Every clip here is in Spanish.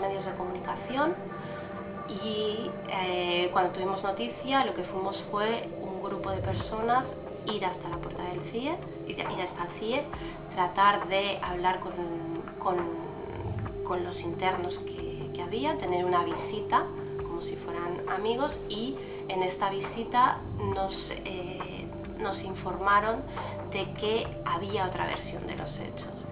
medios de comunicación y eh, cuando tuvimos noticia lo que fuimos fue un grupo de personas ir hasta la puerta del CIE, ir hasta el CIE, tratar de hablar con, con, con los internos que, que, había, tener una visita como si fueran amigos y en esta visita nos, eh, nos informaron de que había otra versión de los hechos.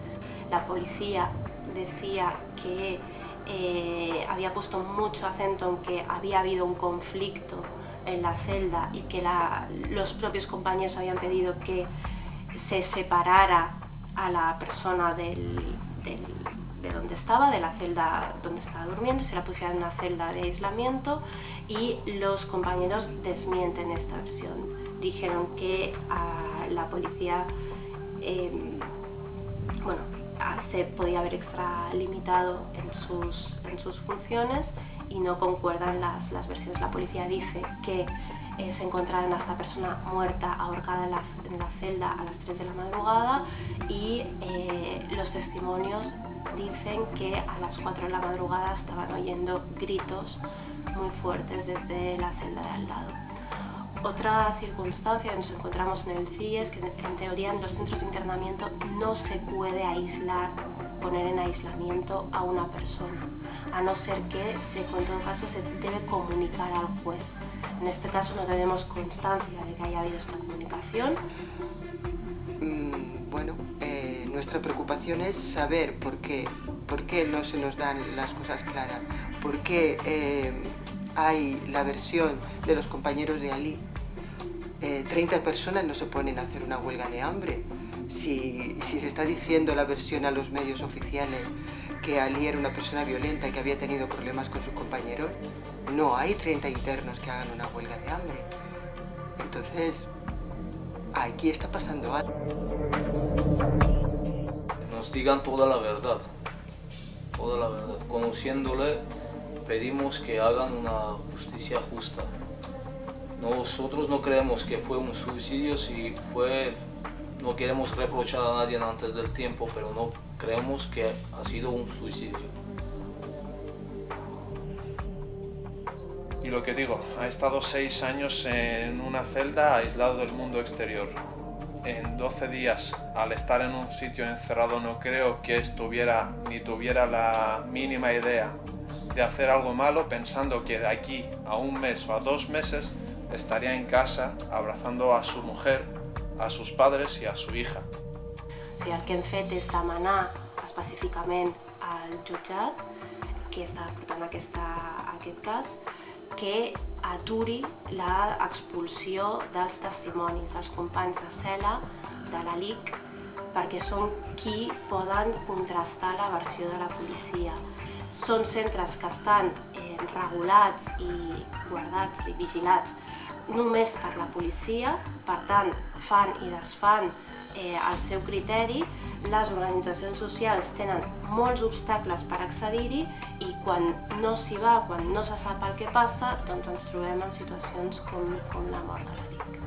La policía decía que eh, había puesto mucho acento en que había habido un conflicto en la celda y que los propios compañeros habían pedido que se separara a la persona de donde estaba, de la celda donde estaba durmiendo, se la pusiera en una celda de aislamiento y los compañeros desmienten esta versión. Dijeron que la policía em, bueno, se podía haber extralimitado en sus, en sus funciones y no concuerdan las, las versiones. La policía dice que eh, se encontraron a esta persona muerta, ahorcada en la, en la, celda a las 3 de la madrugada y eh, los testimonios dicen que a las 4 de la madrugada estaban oyendo gritos muy fuertes desde la celda de al lado. Otra circunstancia que nos encontramos en el CIE es que en teoría en los centros de internamiento no se puede aislar, poner en aislamiento a una persona, a no ser que se, en todo caso se debe comunicar al juez. En este caso no tenemos constancia de que haya habido esta comunicación. Mm, bueno, eh, nuestra preocupación es saber por qué, por qué no se nos dan las cosas claras, por qué eh, hay la versión de los compañeros de Ali 30 eh, personas no se ponen a hacer una huelga de hambre. Si, si, se está diciendo la versión a los medios oficiales que Ali era una persona violenta y que había tenido problemas con sus compañeros, no hay 30 internos que hagan una huelga de hambre. Entonces, aquí está pasando algo. Nos digan toda la verdad, toda la verdad. Conociéndole, pedimos que hagan una justicia justa. Nosotros no creemos que fue un suicidio, si fue, no queremos reprochar a nadie antes del tiempo, pero no creemos que ha sido un suicidio. Y lo que digo, ha estado seis años en una celda aislado del mundo exterior. En 12 días, al estar en un sitio encerrado, no creo que estuviera ni tuviera la mínima idea de hacer algo malo pensando que de aquí a un mes o a dos meses estaria en casa abrazando a su mujer, a sus padres i a su hija. O sigui, el que hem fet és demanar específicament al jutjat que està portant aquesta, aquest cas que aturi l'expulsió dels testimonis dels companys de cel·la de la LIC perquè són qui poden contrastar la versió de la policia. Són centres que estan eh, regulats i guardats i vigilats només per la policia, per tant fan i desfan eh, el seu criteri, les organitzacions socials tenen molts obstacles per accedir-hi i quan no s'hi va, quan no se sap el que passa, doncs ens trobem en situacions com, com la mort de l'Eric.